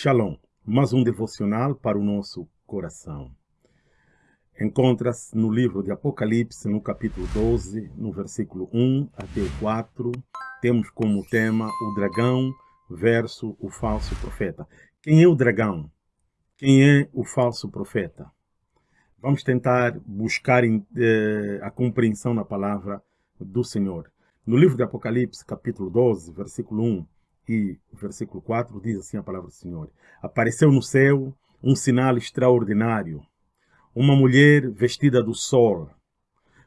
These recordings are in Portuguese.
Shalom, mais um devocional para o nosso coração. Encontra-se no livro de Apocalipse, no capítulo 12, no versículo 1 até o 4. Temos como tema o dragão versus o falso profeta. Quem é o dragão? Quem é o falso profeta? Vamos tentar buscar eh, a compreensão na palavra do Senhor. No livro de Apocalipse, capítulo 12, versículo 1, e versículo 4 diz assim a palavra do Senhor. Apareceu no céu um sinal extraordinário. Uma mulher vestida do sol,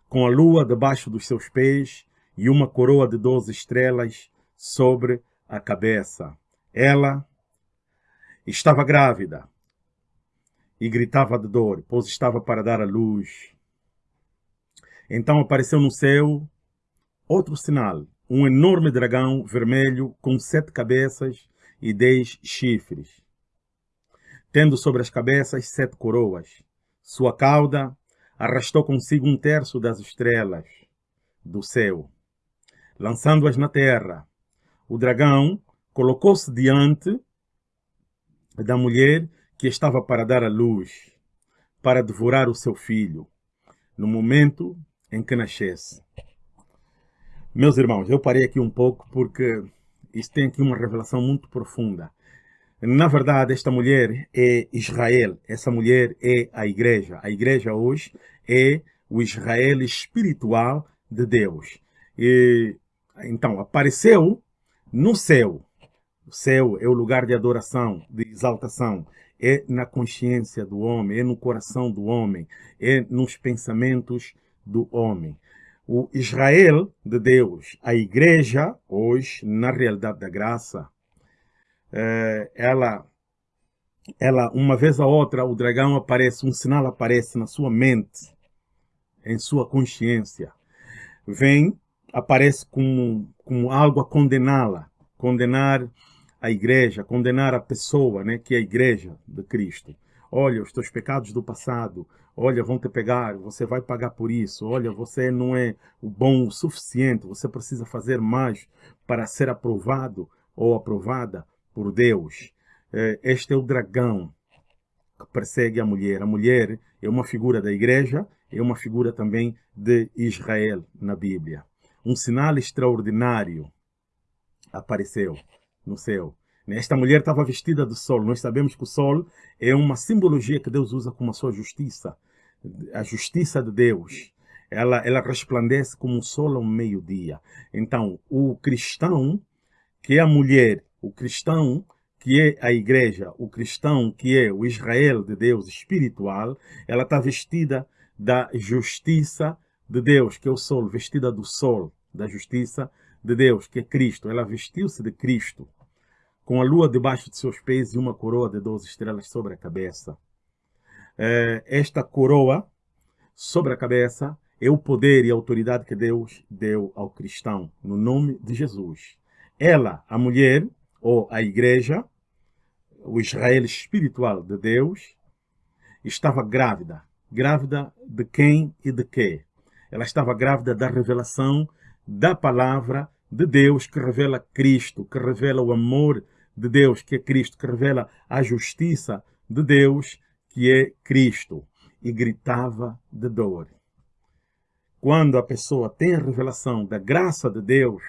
com a lua debaixo dos seus pés e uma coroa de doze estrelas sobre a cabeça. Ela estava grávida e gritava de dor, pois estava para dar à luz. Então apareceu no céu outro sinal, um enorme dragão vermelho com sete cabeças e dez chifres, tendo sobre as cabeças sete coroas. Sua cauda arrastou consigo um terço das estrelas do céu, lançando-as na terra. O dragão colocou-se diante da mulher que estava para dar à luz, para devorar o seu filho, no momento em que nascesse. Meus irmãos, eu parei aqui um pouco porque isso tem aqui uma revelação muito profunda. Na verdade, esta mulher é Israel. Essa mulher é a igreja. A igreja hoje é o Israel espiritual de Deus. E, então, apareceu no céu. O céu é o lugar de adoração, de exaltação. É na consciência do homem, é no coração do homem, é nos pensamentos do homem o Israel de Deus, a igreja, hoje, na realidade da graça, é, ela, ela, uma vez a outra, o dragão aparece, um sinal aparece na sua mente, em sua consciência. Vem, aparece como, como algo a condená-la, condenar a igreja, condenar a pessoa, né, que é a igreja de Cristo. Olha, os teus pecados do passado, olha, vão te pegar, você vai pagar por isso, olha, você não é o bom o suficiente, você precisa fazer mais para ser aprovado ou aprovada por Deus. É, este é o dragão que persegue a mulher. A mulher é uma figura da igreja, é uma figura também de Israel na Bíblia. Um sinal extraordinário apareceu no céu. Esta mulher estava vestida do sol. Nós sabemos que o sol é uma simbologia que Deus usa como a sua justiça. A justiça de Deus. Ela, ela resplandece como o sol ao meio-dia. Então, o cristão, que é a mulher, o cristão, que é a igreja, o cristão, que é o Israel de Deus espiritual, ela está vestida da justiça de Deus, que é o sol, vestida do sol, da justiça de Deus, que é Cristo. Ela vestiu-se de Cristo com a lua debaixo de seus pés e uma coroa de 12 estrelas sobre a cabeça. É, esta coroa sobre a cabeça é o poder e a autoridade que Deus deu ao cristão, no nome de Jesus. Ela, a mulher, ou a igreja, o Israel espiritual de Deus, estava grávida. Grávida de quem e de quê? Ela estava grávida da revelação da palavra de Deus que revela Cristo, que revela o amor de Deus, que é Cristo, que revela a justiça de Deus, que é Cristo, e gritava de dor. Quando a pessoa tem a revelação da graça de Deus,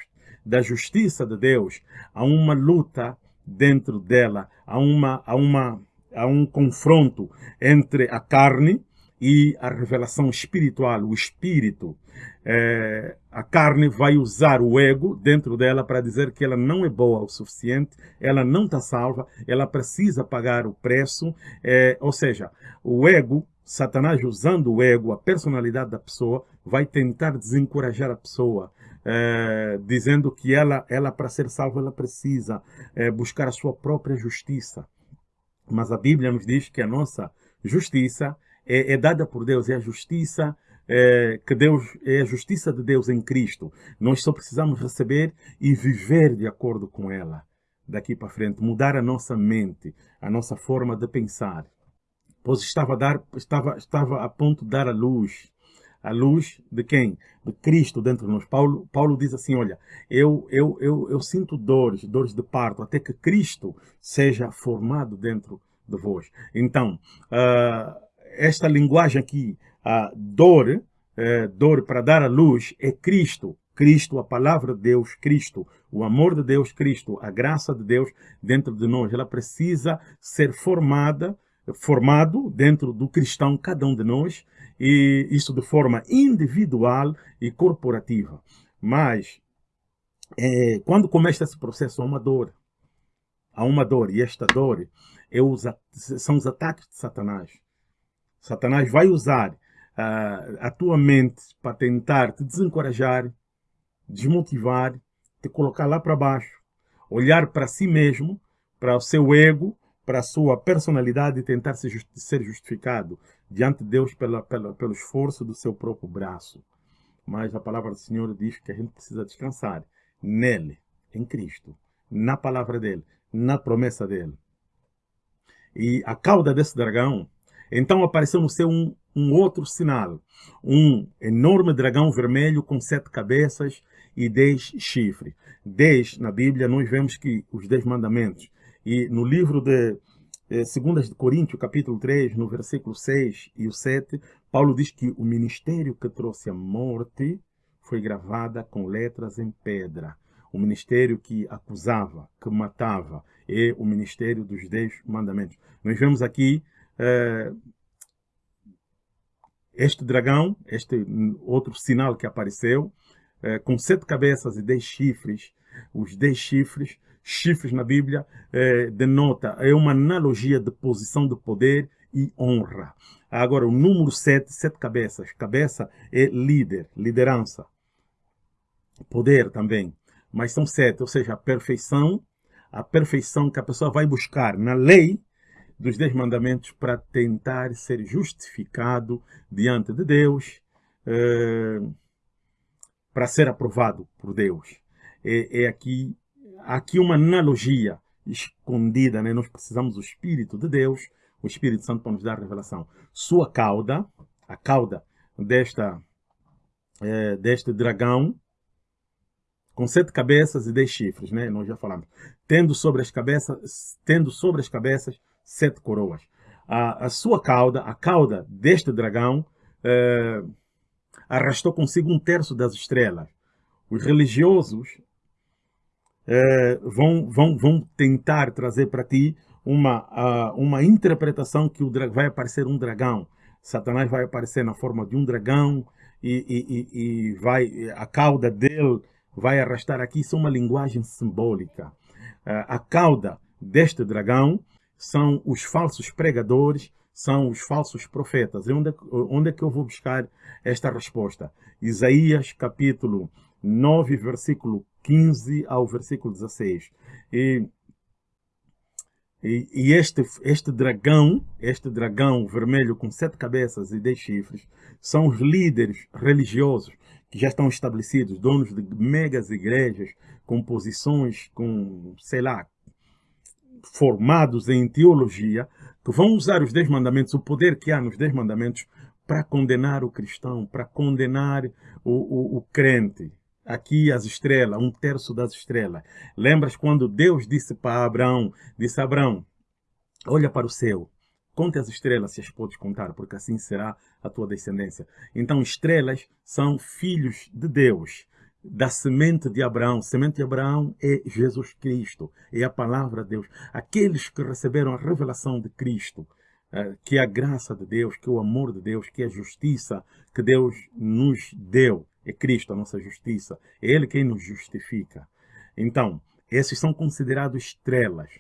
da justiça de Deus, há uma luta dentro dela, há, uma, há, uma, há um confronto entre a carne e a revelação espiritual, o espírito. É, a carne vai usar o ego dentro dela para dizer que ela não é boa o suficiente, ela não está salva, ela precisa pagar o preço. É, ou seja, o ego, Satanás usando o ego, a personalidade da pessoa, vai tentar desencorajar a pessoa. É, dizendo que ela, ela para ser salva, ela precisa é, buscar a sua própria justiça. Mas a Bíblia nos diz que a nossa justiça é, é dada por Deus, é a justiça é, que Deus é a justiça de Deus em Cristo. Nós só precisamos receber e viver de acordo com ela daqui para frente, mudar a nossa mente, a nossa forma de pensar. Pois estava a, dar, estava, estava a ponto de dar a luz. a luz de quem? De Cristo dentro de nós. Paulo, Paulo diz assim, olha, eu, eu, eu, eu sinto dores, dores de parto, até que Cristo seja formado dentro de vós. Então, uh, esta linguagem aqui, a dor, uh, dor para dar a luz, é Cristo. Cristo, a palavra de Deus, Cristo, o amor de Deus, Cristo, a graça de Deus dentro de nós. Ela precisa ser formada, formado dentro do cristão, cada um de nós, e isso de forma individual e corporativa. Mas, é, quando começa esse processo, há uma dor. Há uma dor, e esta dor é os, são os ataques de Satanás. Satanás vai usar uh, a tua mente para tentar te desencorajar, desmotivar, te colocar lá para baixo, olhar para si mesmo, para o seu ego, para a sua personalidade e tentar ser justificado diante de Deus pela, pela, pelo esforço do seu próprio braço. Mas a palavra do Senhor diz que a gente precisa descansar nele, em Cristo, na palavra dele, na promessa dele. E a cauda desse dragão, então apareceu no céu um, um outro sinal, um enorme dragão vermelho com sete cabeças e dez chifres. Dez, na Bíblia, nós vemos que os dez mandamentos. E no livro de eh, 2 de Coríntios, capítulo 3, no versículo 6 e o 7, Paulo diz que o ministério que trouxe a morte foi gravada com letras em pedra. O ministério que acusava, que matava, é o ministério dos dez mandamentos. Nós vemos aqui este dragão, este outro sinal que apareceu, é, com sete cabeças e dez chifres, os dez chifres, chifres na Bíblia, é, denota, é uma analogia de posição de poder e honra. Agora, o número sete, sete cabeças. Cabeça é líder, liderança. Poder também. Mas são sete, ou seja, a perfeição, a perfeição que a pessoa vai buscar na lei dos dez mandamentos para tentar ser justificado diante de Deus, é, para ser aprovado por Deus. É, é aqui, aqui uma analogia escondida, né? nós precisamos do Espírito de Deus, o Espírito Santo para nos dar revelação. Sua cauda, a cauda desta, é, deste dragão, com sete cabeças e dez chifres, né? Nós já falamos. Tendo sobre as cabeças, tendo sobre as cabeças sete coroas. A, a sua cauda, a cauda deste dragão, eh, arrastou consigo um terço das estrelas. Os religiosos eh, vão, vão, vão tentar trazer para ti uma, uh, uma interpretação que o vai aparecer um dragão. Satanás vai aparecer na forma de um dragão e, e, e, e vai, a cauda dele vai arrastar aqui. Isso é uma linguagem simbólica. Uh, a cauda deste dragão são os falsos pregadores, são os falsos profetas. E onde, é onde é que eu vou buscar esta resposta? Isaías capítulo 9, versículo 15 ao versículo 16. E, e, e, este, este dragão, este dragão vermelho com sete cabeças e dez chifres, são os líderes religiosos que já estão estabelecidos, donos de megas igrejas, com posições, com, sei lá, formados em teologia, que vão usar os Dez Mandamentos, o poder que há nos Dez Mandamentos, para condenar o cristão, para condenar o, o, o crente. Aqui as estrelas, um terço das estrelas. Lembras quando Deus disse para Abraão, disse Abraão, olha para o céu, conte as estrelas se as podes contar, porque assim será a tua descendência. Então estrelas são filhos de Deus da semente de Abraão. Semente de Abraão é Jesus Cristo, é a palavra de Deus. Aqueles que receberam a revelação de Cristo, eh, que é a graça de Deus, que é o amor de Deus, que é a justiça que Deus nos deu. É Cristo a nossa justiça. É Ele quem nos justifica. Então, esses são considerados estrelas.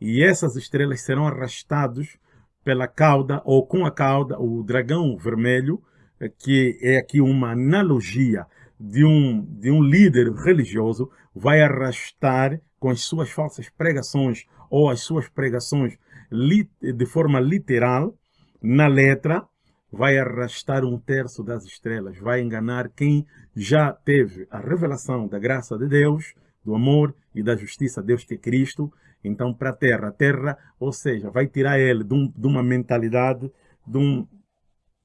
E essas estrelas serão arrastados pela cauda, ou com a cauda, o dragão vermelho, eh, que é aqui uma analogia de um, de um líder religioso vai arrastar com as suas falsas pregações ou as suas pregações de forma literal, na letra, vai arrastar um terço das estrelas, vai enganar quem já teve a revelação da graça de Deus, do amor e da justiça de Deus que é Cristo, então para a terra. A terra, ou seja, vai tirar ele de, um, de uma mentalidade, de um,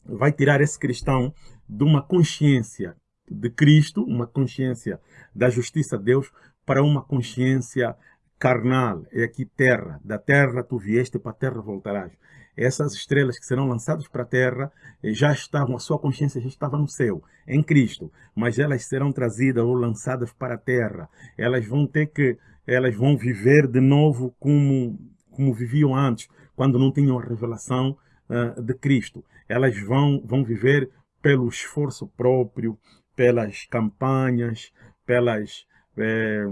vai tirar esse cristão de uma consciência de Cristo, uma consciência da justiça de Deus, para uma consciência carnal. É aqui terra. Da terra tu vieste, para a terra voltarás. Essas estrelas que serão lançadas para a terra eh, já estavam, a sua consciência já estava no céu, em Cristo, mas elas serão trazidas ou lançadas para a terra. Elas vão ter que, elas vão viver de novo como, como viviam antes, quando não tinham a revelação uh, de Cristo. Elas vão, vão viver pelo esforço próprio, pelas campanhas, pelas, eh,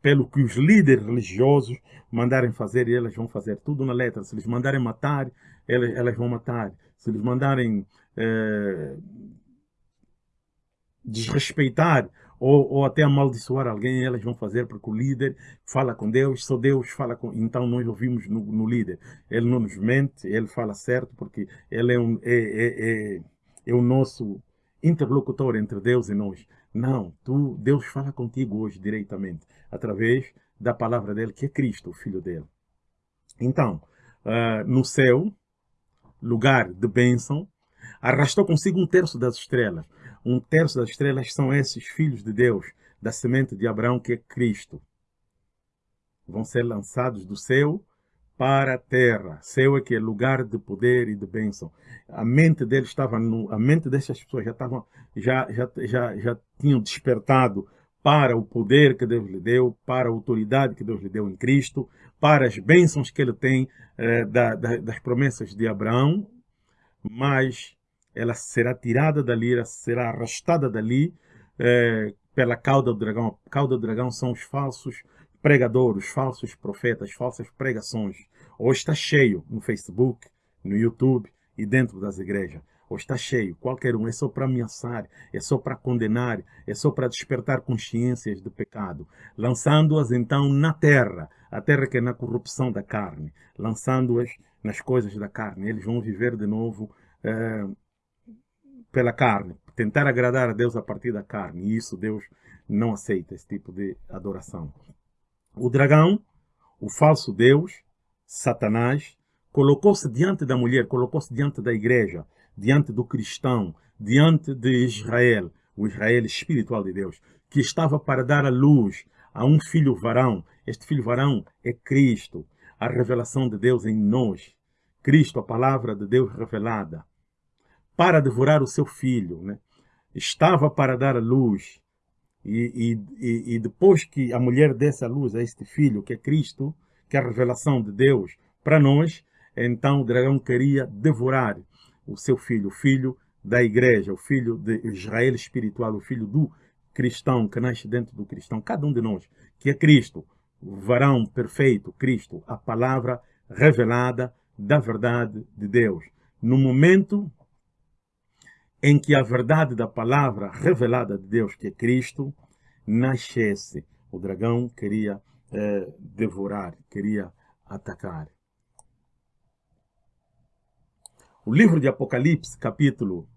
pelo que os líderes religiosos mandarem fazer, elas vão fazer tudo na letra. Se eles mandarem matar, elas, elas vão matar. Se eles mandarem eh, desrespeitar ou, ou, até amaldiçoar alguém, elas vão fazer porque o líder fala com Deus, só Deus fala com... Então nós ouvimos no, no líder. Ele não nos mente, ele fala certo porque ele é, um, é, é, é, é o nosso interlocutor entre Deus e nós. Não, tu, Deus fala contigo hoje diretamente, através da palavra dele, que é Cristo, o Filho dele. Então, uh, no céu, lugar de bênção, arrastou consigo um terço das estrelas. Um terço das estrelas são esses filhos de Deus, da semente de Abraão, que é Cristo. Vão ser lançados do céu para a terra. Céu é que é lugar de poder e de bênção. A mente deles estava no, a mente dessas pessoas já estavam já já já já tinham despertado para o poder que Deus lhe deu, para a autoridade que Deus lhe deu em Cristo, para as bênçãos que ele tem eh, da, da, das promessas de Abraão, mas ela será tirada dali, será arrastada dali eh, pela cauda do dragão. A cauda do dragão são os falsos pregadores, falsos profetas, falsas pregações. Hoje está cheio no Facebook, no YouTube e dentro das igrejas. Hoje está cheio, qualquer um, é só para ameaçar, é só para condenar, é só para despertar consciências de pecado, lançando-as então na terra, a terra que é na corrupção da carne, lançando-as nas coisas da carne. Eles vão viver de novo é, pela carne, tentar agradar a Deus a partir da carne, e isso Deus não aceita, esse tipo de adoração. O dragão, o falso Deus, Satanás, colocou-se diante da mulher, colocou-se diante da igreja, diante do cristão, diante de Israel, o Israel espiritual de Deus, que estava para dar a luz a um filho varão. Este filho varão é Cristo, a revelação de Deus em nós. Cristo, a palavra de Deus revelada, para devorar o seu filho. Né? Estava para dar a luz e, e, e depois que a mulher desse a luz a este filho, que é Cristo, que é a revelação de Deus para nós, então o dragão queria devorar o seu filho, o filho da igreja, o filho de Israel espiritual, o filho do cristão que nasce dentro do cristão, cada um de nós, que é Cristo, o varão perfeito, Cristo, a palavra revelada da verdade de Deus. No momento em que a verdade da palavra revelada de Deus, que é Cristo, nascesse. O dragão queria eh, devorar, queria atacar. O livro de Apocalipse, capítulo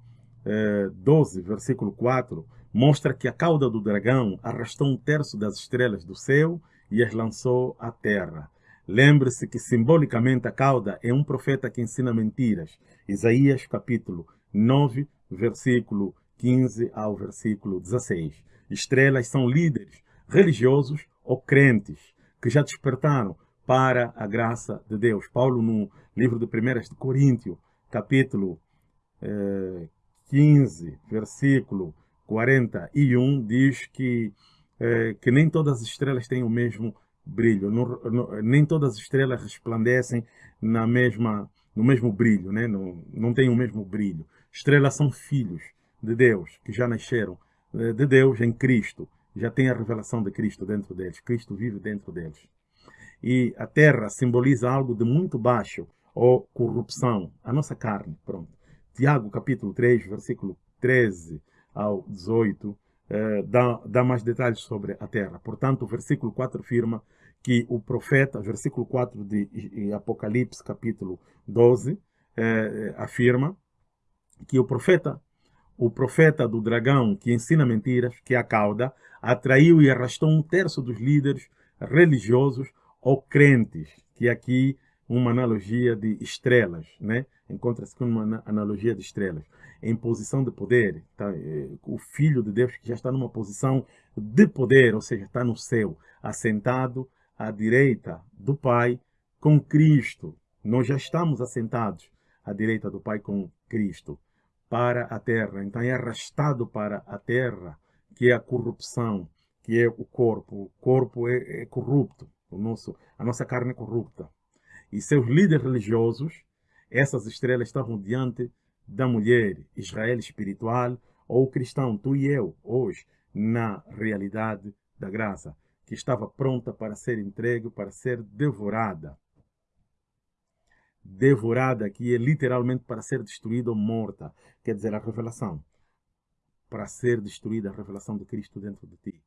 eh, 12, versículo 4, mostra que a cauda do dragão arrastou um terço das estrelas do céu e as lançou à terra. Lembre-se que simbolicamente a cauda é um profeta que ensina mentiras. Isaías capítulo 9, versículo 15 ao versículo 16. Estrelas são líderes religiosos ou crentes que já despertaram para a graça de Deus. Paulo, no livro de 1 de Coríntios, capítulo eh, 15, versículo 41, diz que, eh, que nem todas as estrelas têm o mesmo brilho, não, não, nem todas as estrelas resplandecem na mesma, no mesmo brilho, né? não, não tem o mesmo brilho. Estrelas são filhos de Deus, que já nasceram eh, de Deus em Cristo. Já tem a revelação de Cristo dentro deles. Cristo vive dentro deles. E a terra simboliza algo de muito baixo, ou corrupção, a nossa carne. Pronto. Tiago, capítulo 3, versículo 13 ao 18, eh, dá, dá mais detalhes sobre a terra. Portanto, o versículo 4 afirma que o profeta, versículo 4 de Apocalipse, capítulo 12, eh, afirma que o profeta, o profeta do dragão que ensina mentiras, que é a cauda, atraiu e arrastou um terço dos líderes religiosos ou crentes, que aqui uma analogia de estrelas, né? Encontra-se com uma analogia de estrelas. Em posição de poder, tá? O Filho de Deus que já está numa posição de poder, ou seja, está no céu, assentado à direita do Pai com Cristo. Nós já estamos assentados à direita do Pai com Cristo para a terra. Então é arrastado para a terra, que é a corrupção, que é o corpo. O corpo é, é corrupto, o nosso, a nossa carne é corrupta e seus líderes religiosos, essas estrelas estavam diante da mulher, Israel espiritual ou cristão, tu e eu, hoje, na realidade da graça, que estava pronta para ser entregue, para ser devorada. Devorada, que é literalmente para ser destruída ou morta, quer dizer, a revelação. Para ser destruída a revelação de Cristo dentro de ti.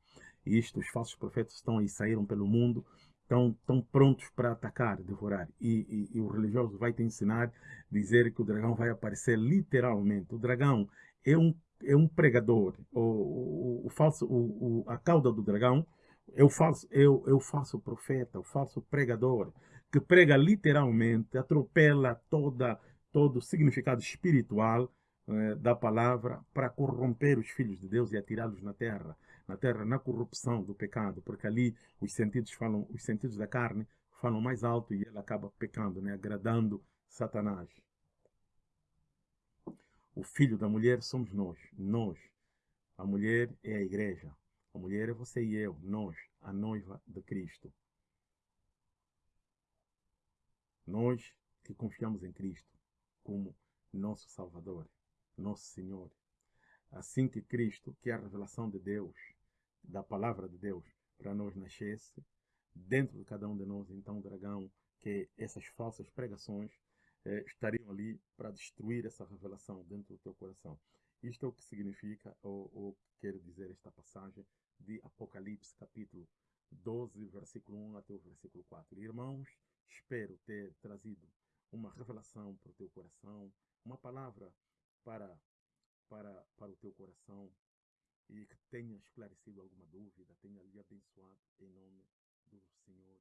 E isto, os falsos profetas estão aí, saíram pelo mundo estão, estão prontos para atacar, devorar. E, e, e, o religioso vai te ensinar, dizer que o dragão vai aparecer literalmente. O dragão é um, é um pregador. O, o, o falso, o, a cauda do dragão é o, falso, é, o, é o falso profeta, o falso pregador, que prega literalmente, atropela toda, todo o significado espiritual eh, da palavra para corromper os filhos de Deus e atirá-los na terra na terra, na corrupção do pecado, porque ali os sentidos falam, os sentidos da carne falam mais alto e ele acaba pecando, né, agradando Satanás. O filho da mulher somos nós, nós. A mulher é a igreja. A mulher é você e eu, nós, a noiva de Cristo. Nós que confiamos em Cristo como nosso Salvador, nosso Senhor. Assim que Cristo, que é a revelação de Deus, da palavra de Deus para nós nascesse, dentro de cada um de nós, então, o dragão, que essas falsas pregações eh, estariam ali para destruir essa revelação dentro do teu coração. Isto é o que significa, ou, ou quer dizer esta passagem de Apocalipse, capítulo 12, versículo 1 até o versículo 4. Irmãos, espero ter trazido uma revelação para o teu coração, uma palavra para, para, para o teu coração, e que tenha esclarecido alguma dúvida, tenha lhe abençoado em nome do Senhor